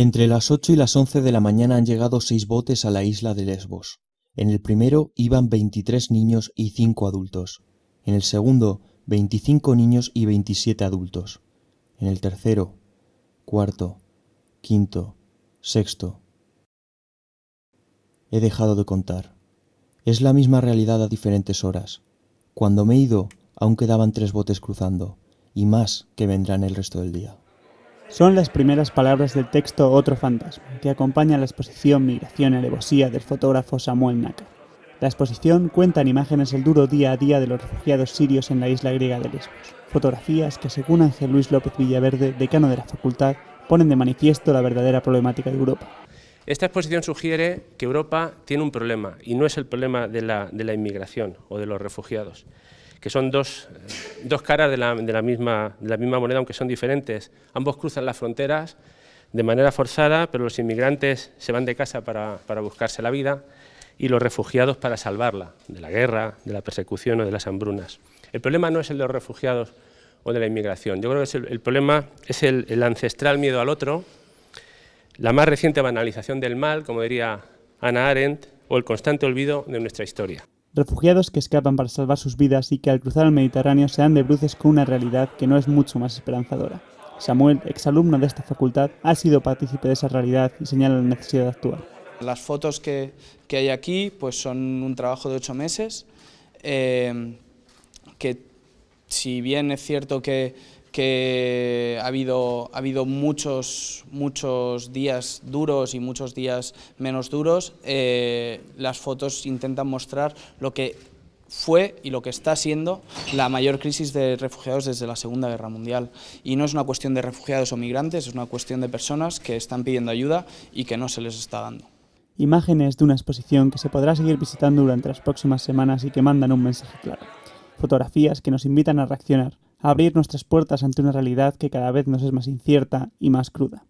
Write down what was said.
Entre las ocho y las once de la mañana han llegado seis botes a la isla de Lesbos. En el primero iban veintitrés niños y cinco adultos. En el segundo, veinticinco niños y veintisiete adultos. En el tercero, cuarto, quinto, sexto. He dejado de contar. Es la misma realidad a diferentes horas. Cuando me he ido, aún quedaban tres botes cruzando, y más que vendrán el resto del día. Son las primeras palabras del texto Otro fantasma, que acompaña la exposición Migración y Alevosía del fotógrafo Samuel Naka. La exposición cuenta en imágenes el duro día a día de los refugiados sirios en la isla griega de Lesbos. Fotografías que, según Ángel Luis López Villaverde, decano de la facultad, ponen de manifiesto la verdadera problemática de Europa. Esta exposición sugiere que Europa tiene un problema, y no es el problema de la, de la inmigración o de los refugiados que son dos, caras de la, misma, moneda, aunque son diferentes. Ambos cruzan las fronteras de manera forzada, pero los inmigrantes se van de casa para, buscarse la vida y los refugiados para salvarla de la guerra, de la persecución o de las hambrunas. El problema no es el de los refugiados o de la inmigración. Yo creo que el, problema es el, el, ancestral miedo al otro, la más reciente banalización del mal, como diría Ana Arendt, o el constante olvido de nuestra historia refugiados que escapan para salvar sus vidas y que al cruzar el Mediterráneo se dan de bruces con una realidad que no es mucho más esperanzadora. Samuel, exalumno de esta facultad, ha sido partícipe de esa realidad y señala la necesidad de actuar. Las fotos que, que hay aquí pues son un trabajo de ocho meses, eh, que si bien es cierto que que ha habido, ha habido muchos, muchos días duros y muchos días menos duros, eh, las fotos intentan mostrar lo que fue y lo que está siendo la mayor crisis de refugiados desde la Segunda Guerra Mundial. Y no es una cuestión de refugiados o migrantes, es una cuestión de personas que están pidiendo ayuda y que no se les está dando. Imágenes de una exposición que se podrá seguir visitando durante las próximas semanas y que mandan un mensaje claro. Fotografías que nos invitan a reaccionar, abrir nuestras puertas ante una realidad que cada vez nos es más incierta y más cruda.